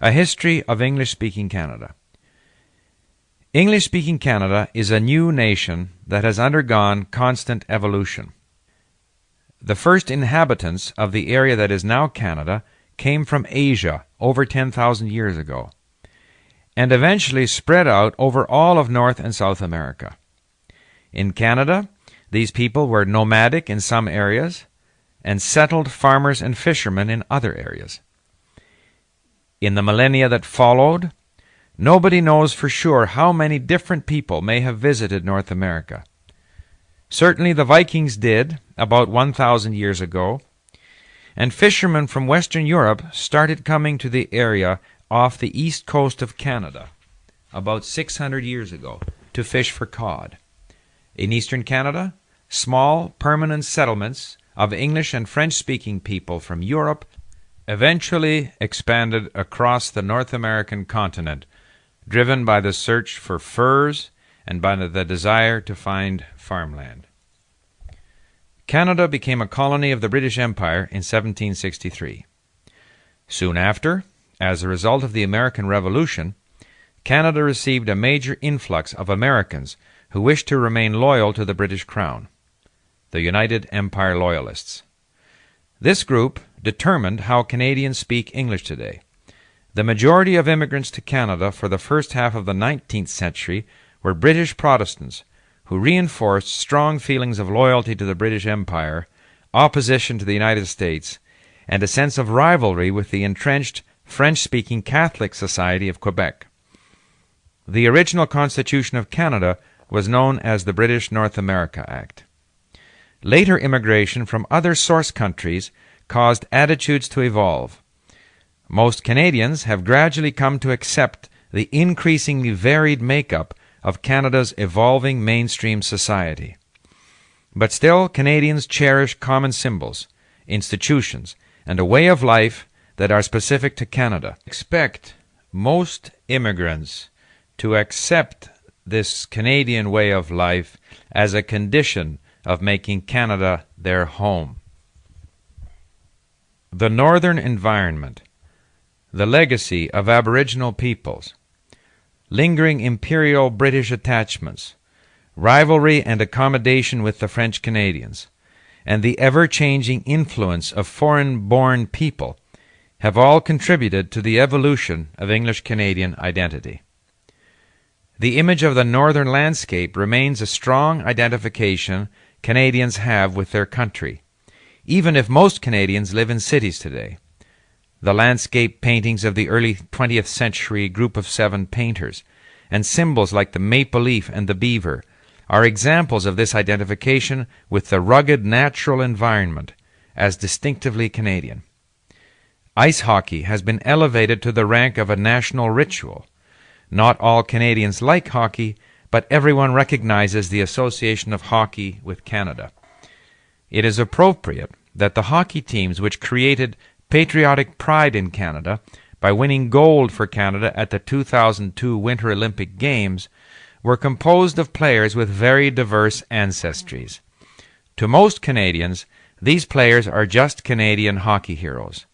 A History of English Speaking Canada. English speaking Canada is a new nation that has undergone constant evolution. The first inhabitants of the area that is now Canada came from Asia over 10,000 years ago, and eventually spread out over all of North and South America. In Canada, these people were nomadic in some areas and settled farmers and fishermen in other areas. In the millennia that followed, nobody knows for sure how many different people may have visited North America. Certainly the Vikings did, about 1,000 years ago, and fishermen from Western Europe started coming to the area off the east coast of Canada about 600 years ago to fish for cod. In eastern Canada, small permanent settlements of English and French speaking people from Europe eventually expanded across the North American continent, driven by the search for furs and by the desire to find farmland. Canada became a colony of the British Empire in 1763. Soon after, as a result of the American Revolution, Canada received a major influx of Americans who wished to remain loyal to the British Crown, the United Empire Loyalists. This group determined how Canadians speak English today. The majority of immigrants to Canada for the first half of the 19th century were British Protestants who reinforced strong feelings of loyalty to the British Empire, opposition to the United States, and a sense of rivalry with the entrenched French speaking Catholic Society of Quebec. The original Constitution of Canada was known as the British North America Act. Later immigration from other source countries caused attitudes to evolve. Most Canadians have gradually come to accept the increasingly varied makeup of Canada's evolving mainstream society. But still, Canadians cherish common symbols, institutions, and a way of life that are specific to Canada. Expect most immigrants to accept this Canadian way of life as a condition of making Canada their home. The Northern Environment, the Legacy of Aboriginal Peoples, Lingering Imperial British Attachments, Rivalry and Accommodation with the French Canadians, and the ever changing influence of foreign born people have all contributed to the evolution of English Canadian identity. The image of the northern landscape remains a strong identification Canadians have with their country even if most Canadians live in cities today. The landscape paintings of the early 20th century group of seven painters, and symbols like the maple leaf and the beaver, are examples of this identification with the rugged natural environment as distinctively Canadian. Ice hockey has been elevated to the rank of a national ritual. Not all Canadians like hockey, but everyone recognizes the association of hockey with Canada. It is appropriate that the hockey teams which created patriotic pride in Canada by winning gold for Canada at the 2002 Winter Olympic Games were composed of players with very diverse ancestries. To most Canadians, these players are just Canadian hockey heroes.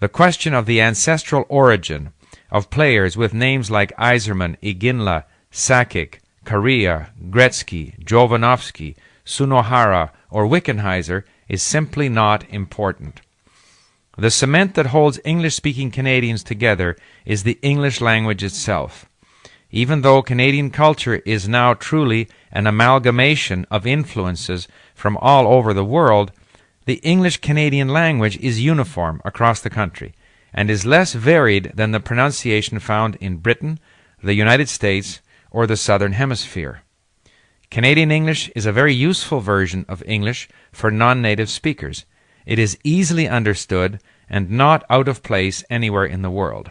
The question of the ancestral origin of players with names like Yzerman, Iginla, Sakic, Kariya, Gretzky, Jovanovski, Sunohara, or Wickenheiser is simply not important. The cement that holds English speaking Canadians together is the English language itself. Even though Canadian culture is now truly an amalgamation of influences from all over the world, the English Canadian language is uniform across the country and is less varied than the pronunciation found in Britain, the United States, or the Southern Hemisphere. Canadian English is a very useful version of English for non native speakers. It is easily understood and not out of place anywhere in the world.